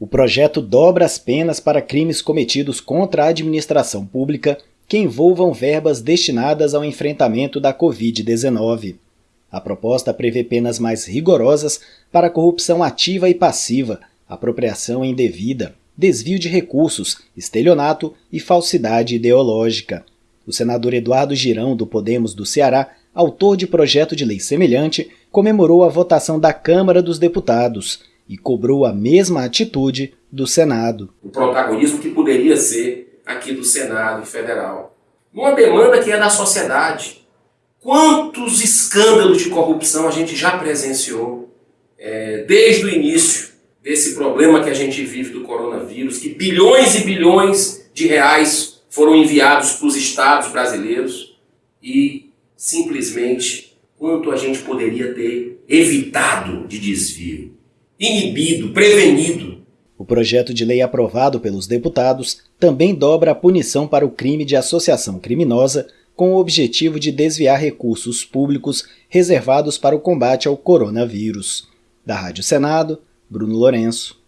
O projeto dobra as penas para crimes cometidos contra a administração pública que envolvam verbas destinadas ao enfrentamento da Covid-19. A proposta prevê penas mais rigorosas para corrupção ativa e passiva, apropriação indevida, desvio de recursos, estelionato e falsidade ideológica. O senador Eduardo Girão, do Podemos do Ceará, autor de projeto de lei semelhante, comemorou a votação da Câmara dos Deputados e cobrou a mesma atitude do Senado. O protagonismo que poderia ser aqui do Senado Federal. Uma demanda que é da sociedade. Quantos escândalos de corrupção a gente já presenciou é, desde o início desse problema que a gente vive do coronavírus, que bilhões e bilhões de reais foram enviados para os estados brasileiros e simplesmente quanto a gente poderia ter evitado de desvio inibido, prevenido. O projeto de lei aprovado pelos deputados também dobra a punição para o crime de associação criminosa com o objetivo de desviar recursos públicos reservados para o combate ao coronavírus. Da Rádio Senado, Bruno Lourenço.